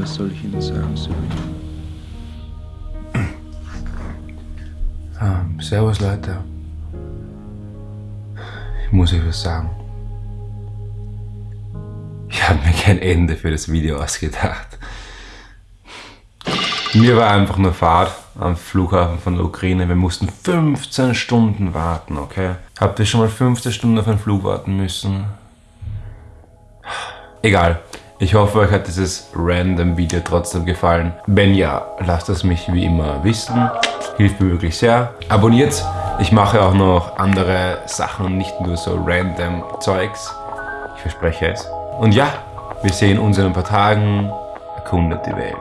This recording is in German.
Was soll ich Ihnen sagen, Serena? Ähm, servus Leute. Ich muss euch was sagen. Ich habe mir kein Ende für das Video ausgedacht. Mir war einfach nur Fahrt am Flughafen von der Ukraine. Wir mussten 15 Stunden warten, okay? Habt ihr schon mal 15 Stunden auf einen Flug warten müssen? Egal. Ich hoffe, euch hat dieses random Video trotzdem gefallen. Wenn ja, lasst es mich wie immer wissen. Hilft mir wirklich sehr. Abonniert. Ich mache auch noch andere Sachen, nicht nur so random Zeugs. Ich verspreche es. Und ja, wir sehen uns in ein paar Tagen. Erkundet die Welt.